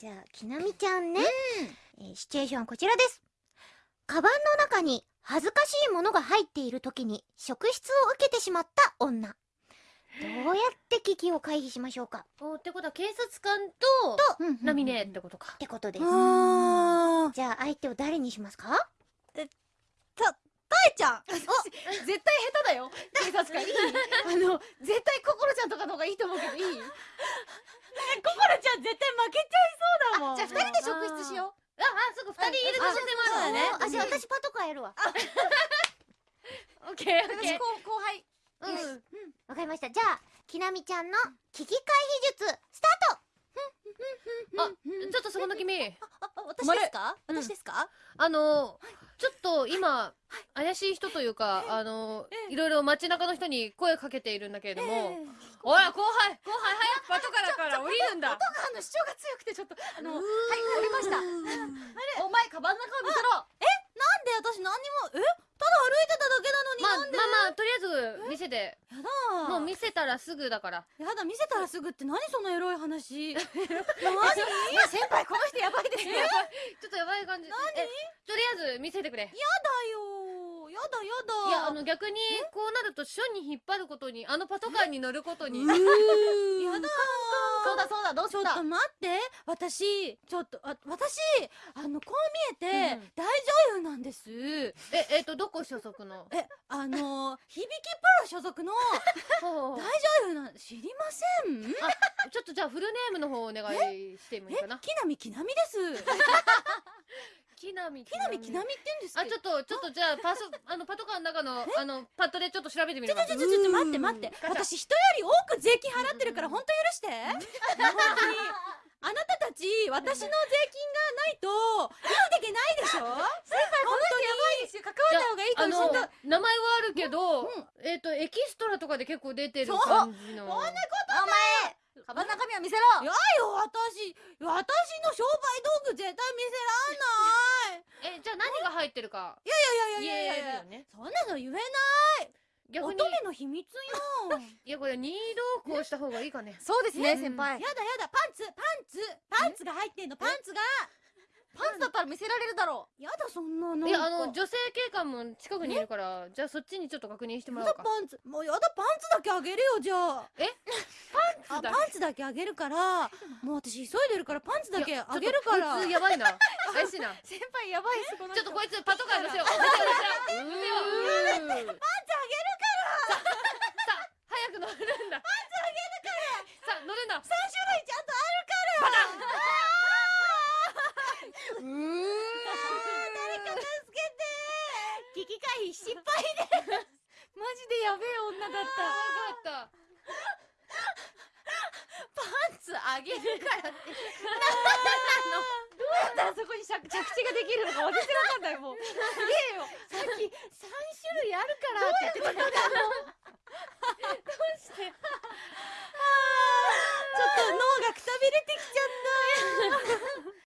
じゃあ、きなみちゃんね。えーシチュエーションはこちらです。カバンの中に恥ずかしいものが入っている時に職質を受けてしまった女。どうやって危機を回避しましょうか？おってことは警察官と、と、うんナミネってことか。っ。てことです。あじゃあ、相手を誰にしますか？たえちゃん。絶対下手だよ。警察官。いい？あの絶対心ちゃんとかの方がいいと思うけどいい心ちゃん絶対負けちゃいそうだもんじゃあ、二人で職質しよ二人いる可能性もあるわね。う。あ、じゃあ、私パトカーやるわ。オッケー、オッケ私後後輩ー。うん。わかりました。じゃあ、きなみちゃんの危機回避術、スタート。あ、ちょっとそこの君。あ私ですか？うん。私ですか？あの、ちょっと今、怪しい人というか、あの、いろいろ街中の人に声かけているんだけれども、おい、後輩後輩早くパトカーだから降りるんだ。あの主張が強くてちょっとあのはい降りましたあれお前カバンの中を見せろ。えなんで？私何にもえ？ただ歩いてただけなのにまあ、なんで？まあまあ、とりあえず見せて。やだ。もう見せたらすぐだから。やだ見せたらすぐって何そのエロい話？マジ先輩この人やばいです。よやだちょっとやばい感じ。えとりあえず見せてくれ。よ。やだやだ。いや、あの逆に、こうなると、署に引っ張ることに、あのパトカーに乗ることに。やだそうだそうだ、どうちょっと待って。私ちょっとあ私あのこう見えて、うん大女優なんですえ、えっと、どこ所属の。えあの響きプロ所属の 大女優なん知りません？ちょっとじゃあフルネームの方お願いしてもいいえかな。木南木南です。木並木南木南って言うんですあ、ちょっと、ちょっとじゃあ、パソ、あの、パトカーの中の、あの、パッドでちょっと調べてみるわ。ちょちょちょちょ待って待って私人より多く税金払ってるから本当許して本当にあなたたち私の税金がないと生きていけないでしょ先輩こあの名前はあるけど、うん。えっと、エキストラとかで結構出てる感じの。そんなお前カバンの中身を見せろ。やよ私私の商売道具絶対見せらんない。え、じゃあ何が入ってるか。いやいやいやいやい言えるやよね。そんなの言えない。逆に。乙、女の秘密よ。いや、これ任意同行した方がいいかね。そうですね、うん。先輩。やだやだパンツ。パンツ。パンツが入ってんの。パンツがパンツだったら見せられるだろやだそんなのいや、あの、女性警官も近くにいるから、じゃあそっちにちょっと確認してもやらおうか。だパンツもうやだパンツだけあげるよじゃあ。え？あだパンツだけあげるからもう私急いでるからパンツだけあげるから。ちょっとこいつやばいな。怪しいな。先輩やばいっすこのちょっとこいつパトカー乗せよう。うーパンツあげるからさ、さ、早く乗るんだ。パンツあげるからさあ、乗るんだ。3種類ちゃんとあるからうー誰か助けて危機回避失敗です。マジでやべえ女だった。わかった。パンツあげるからって。どうやったらそこに着着地ができるのか私わかんない。もうすげえよ。さっき3種類あるからって言ってた。から